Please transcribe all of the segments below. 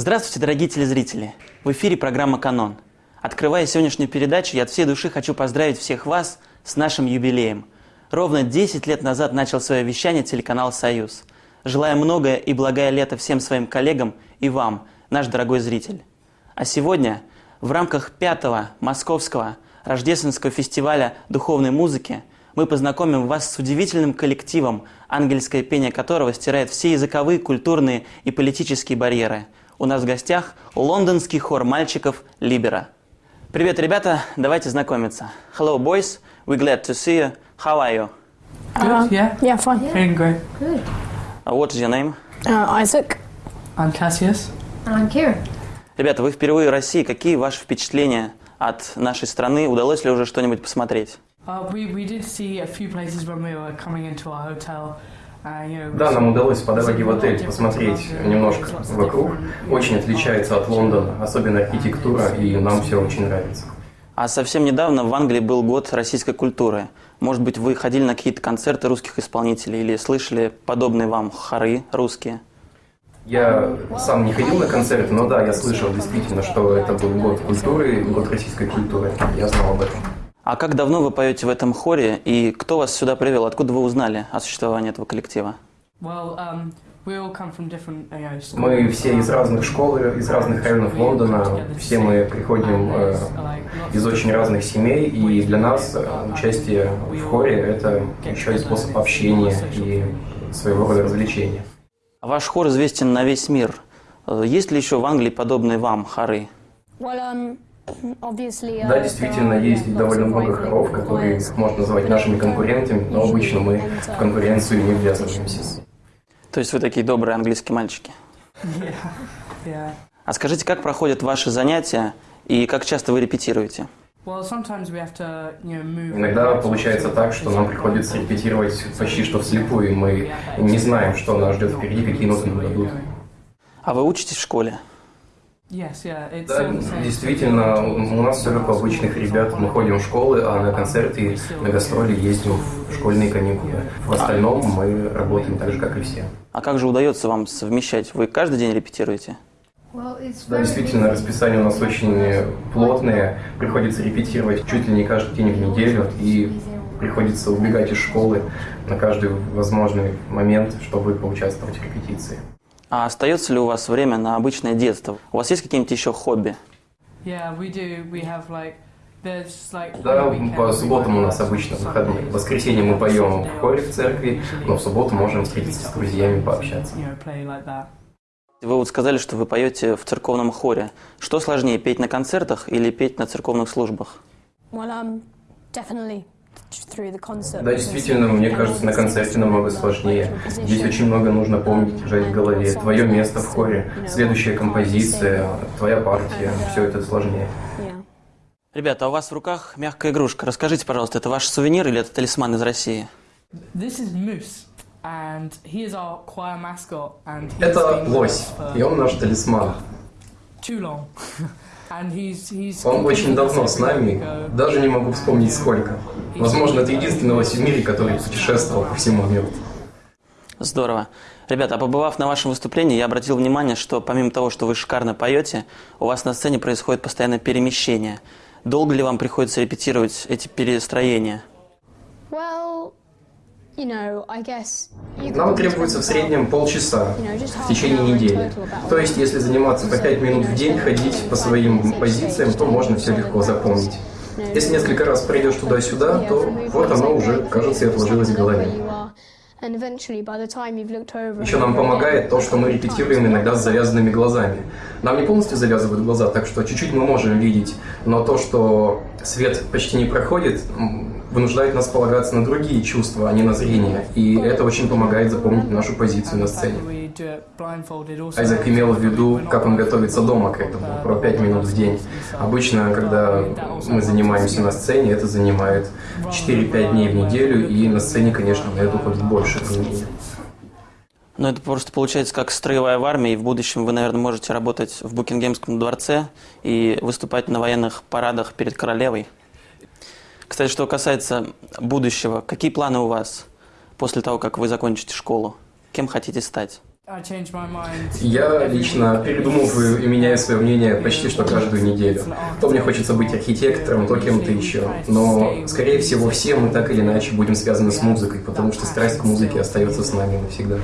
Здравствуйте, дорогие телезрители! В эфире программа «Канон». Открывая сегодняшнюю передачу, я от всей души хочу поздравить всех вас с нашим юбилеем. Ровно 10 лет назад начал свое вещание телеканал «Союз». Желаю многое и благое лето всем своим коллегам и вам, наш дорогой зритель. А сегодня в рамках пятого московского рождественского фестиваля духовной музыки мы познакомим вас с удивительным коллективом, ангельское пение которого стирает все языковые, культурные и политические барьеры. У нас в гостях лондонский хор мальчиков Либера. Привет, ребята, давайте знакомиться. Hello, boys, we're glad to see you. How are you? Good, yeah. Yeah, fine. Feeling great. Good. Uh, what is your name? Uh, Isaac. I'm Cassius. And I'm Kira. Ребята, вы впервые в России. Какие ваши впечатления от нашей страны? Удалось ли уже что-нибудь посмотреть? Uh, we, we did see a few places when we were coming into our hotel. We Да, нам удалось по дороге в отель посмотреть немножко вокруг. Очень отличается от Лондона, особенно архитектура, и нам все очень нравится. А совсем недавно в Англии был год российской культуры. Может быть, вы ходили на какие-то концерты русских исполнителей или слышали подобные вам хоры русские? Я сам не ходил на концерты, но да, я слышал действительно, что это был год культуры, год российской культуры. Я знал об этом. А как давно вы поете в этом хоре и кто вас сюда привел? Откуда вы узнали о существовании этого коллектива? Well, um. Мы все из разных школ, из разных районов Лондона, все мы приходим э, из очень разных семей, и для нас э, участие в хоре – это еще и способ общения и своего рода развлечения. Ваш хор известен на весь мир. Э, Есть ли еще в Англии подобные вам хоры? Well, um. Uh, Да, действительно, there are, есть довольно много хоров, которые можно назвать нашими конкурентами, но обычно мы в конкуренцию не ввязываемся. То есть вы такие добрые английские мальчики. Yeah, yeah. А скажите, как проходят ваши занятия и как часто вы репетируете? Иногда получается так, что нам приходится репетировать почти что вслепую, и мы не знаем, что нас ждет впереди, какие ноты нам дадут. А вы учитесь в школе? Да, same. действительно, у нас все как у обычных ребят. Мы ходим в школы, а на концерты, на гастроли ездим в школьные каникулы. В остальном мы работаем так же, как и все. А как же удается вам совмещать? Вы каждый день репетируете? Да, действительно, расписание у нас очень плотное. Приходится репетировать чуть ли не каждый день в неделю. И приходится убегать из школы на каждый возможный момент, чтобы поучаствовать в репетиции. А остается ли у вас время на обычное детство? У вас есть какие-нибудь еще хобби? Yeah, we do. We have like, there's like. Да, по субботам у нас обычно выходные. В воскресенье мы поем в хоре в церкви, но в субботу можем встретиться с друзьями, пообщаться. Вы вот сказали, что вы поете в церковном хоре. Что сложнее, петь на концертах или петь на церковных службах? Well, um, definitely. Да, действительно, мне кажется, на концерте намного сложнее. Здесь очень много нужно помнить, держать в голове. Твое место в хоре, следующая композиция, твоя партия, все это сложнее. Ребята, а у вас в руках мягкая игрушка. Расскажите, пожалуйста, это ваш сувенир или это талисман из России? Это лось, и он наш талисман. Он очень давно с нами, даже не могу вспомнить сколько. Возможно, это единственный лось в мире, который путешествовал по всему миру. Здорово. Ребята, а побывав на вашем выступлении, я обратил внимание, что помимо того, что вы шикарно поете, у вас на сцене происходит постоянное перемещение. Долго ли вам приходится репетировать эти перестроения? Well, you know, I guess. You Нам требуется в среднем полчаса you know, just в течение недели. То есть, если заниматься по 5 минут в день, ходить по своим позициям, то можно все легко запомнить. Если несколько раз пройдешь туда-сюда, то вот оно уже, кажется, и отложилось в голове. Еще нам помогает то, что мы репетируем иногда с завязанными глазами. Нам не полностью завязывают глаза, так что чуть-чуть мы можем видеть, но то, что свет почти не проходит, вынуждает нас полагаться на другие чувства, а не на зрение. И это очень помогает запомнить нашу позицию на сцене. Айзек имел в виду, как он готовится дома к этому, про 5 минут в день. Обычно, когда мы занимаемся на сцене, это занимает 4-5 дней в неделю, и на сцене, конечно, на это уходит больше времени. Но это просто получается как строевая в армии, в будущем вы, наверное, можете работать в Букингемском дворце и выступать на военных парадах перед королевой. Кстати, что касается будущего, какие планы у вас после того, как вы закончите школу? Кем хотите стать? Я лично передумываю и меняю свое мнение почти что каждую неделю. То мне хочется быть архитектором, то кем-то еще. Но, скорее всего, все мы так или иначе будем связаны с музыкой, потому что страсть к музыке остается с нами навсегда.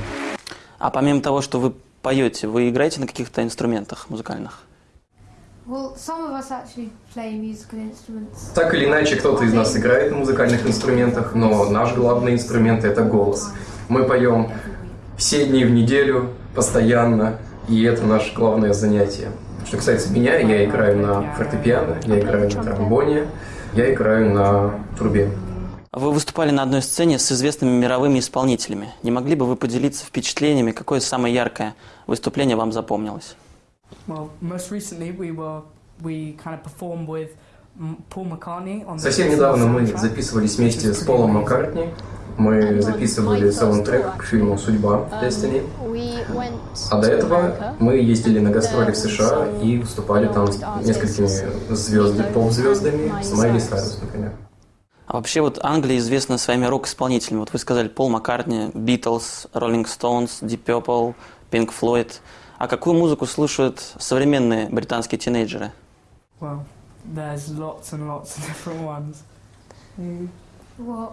А помимо того, что вы поете, вы играете на каких-то инструментах музыкальных? Так или иначе, кто-то из нас играет на музыкальных инструментах, но наш главный инструмент – это голос. Мы поем все дни в неделю, постоянно, и это наше главное занятие. Что касается меня, я играю на фортепиано, я играю на тромбоне, я играю на трубе. Вы выступали на одной сцене с известными мировыми исполнителями. Не могли бы вы поделиться впечатлениями, какое самое яркое выступление вам запомнилось? Well, most recently we were we kind of performed with Paul McCartney on the Совсем недавно мы записывались вместе с Полом. Маккартни. Мы записывали саундтрек к фильму «Судьба» Destiny. went А до этого мы ездили на гастроли в США и выступали там с несколькими звездами, поп-звездами, с Майли Сайрус, например. А вообще вот Англия известна своими рок-исполнителями. Вот вы сказали Пол Маккартни, Битлз, Роллинг Стоунс, Deep Purple, Pink Floyd. А какую музыку слушают современные британские тинейджеры? Well, there's lots and lots of different ones. Well.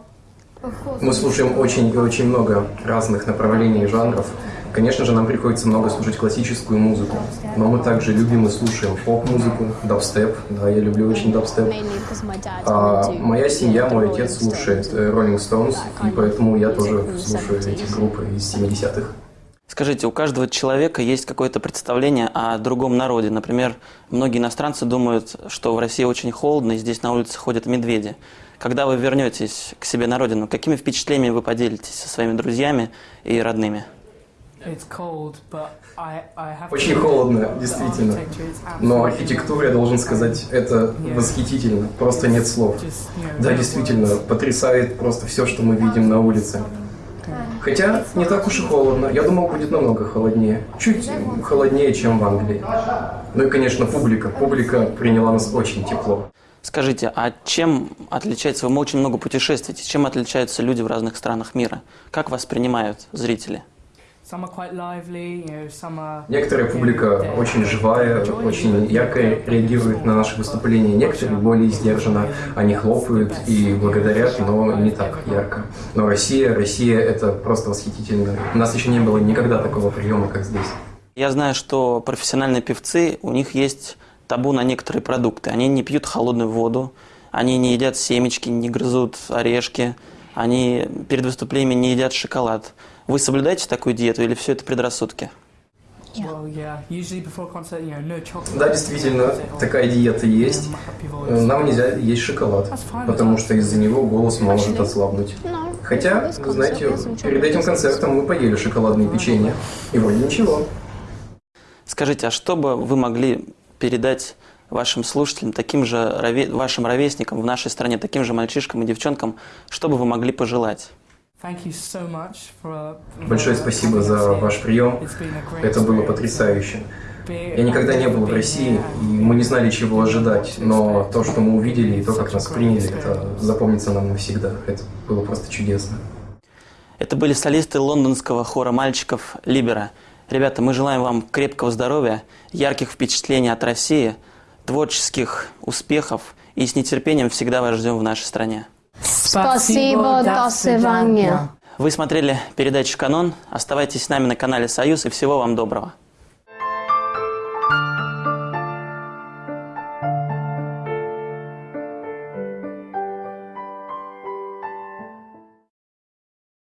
Мы слушаем очень и очень много разных направлений и жанров. Конечно же, нам приходится много слушать классическую музыку, но мы также любим и слушаем поп-музыку, дабстеп. Да, я люблю очень дабстеп. А моя семья, мой отец слушает э, Rolling Stones, и поэтому я тоже слушаю эти 70s. группы из 70-х. Скажите, у каждого человека есть какое-то представление о другом народе. Например, многие иностранцы думают, что в России очень холодно, и здесь на улице ходят медведи. Когда вы вернетесь к себе на родину, какими впечатлениями вы поделитесь со своими друзьями и родными? Очень холодно, действительно. Но архитектура, я должен сказать, это восхитительно. Просто нет слов. Да, действительно, потрясает просто все, что мы видим на улице. Хотя не так уж и холодно. Я думал, будет намного холоднее. Чуть холоднее, чем в Англии. Ну и, конечно, публика. Публика приняла нас очень тепло. Скажите, а чем отличается, вы очень много путешествуете, чем отличаются люди в разных странах мира? Как вас принимают зрители? Некоторая публика очень живая, очень ярко реагирует на наши выступления. Некоторые более сдержанно. Они хлопают и благодарят, но не так ярко. Но Россия, Россия – это просто восхитительно. У нас еще не было никогда такого приема, как здесь. Я знаю, что профессиональные певцы, у них есть табу на некоторые продукты. Они не пьют холодную воду, они не едят семечки, не грызут орешки, они перед выступлениями не едят шоколад. Вы соблюдаете такую диету или все это предрассудки? Да, действительно, такая диета есть. Нам нельзя есть шоколад, потому что из-за него голос может ослабнуть. Хотя, знаете, перед этим концертом мы поели шоколадные печенье. И вроде ничего. Скажите, а что бы вы могли передать вашим слушателям, таким же вашим ровесникам в нашей стране, таким же мальчишкам и девчонкам, что бы вы могли пожелать? Большое спасибо за ваш прием. Это было потрясающе. Я никогда не был в России, и мы не знали, чего ожидать, но то, что мы увидели, и то, как нас приняли, это запомнится нам навсегда. Это было просто чудесно. Это были солисты лондонского хора мальчиков «Либера». Ребята, мы желаем вам крепкого здоровья, ярких впечатлений от России, творческих успехов и с нетерпением всегда вас ждем в нашей стране. Спасибо, до свидания. Вы смотрели передачу «Канон». Оставайтесь с нами на канале «Союз» и всего вам доброго.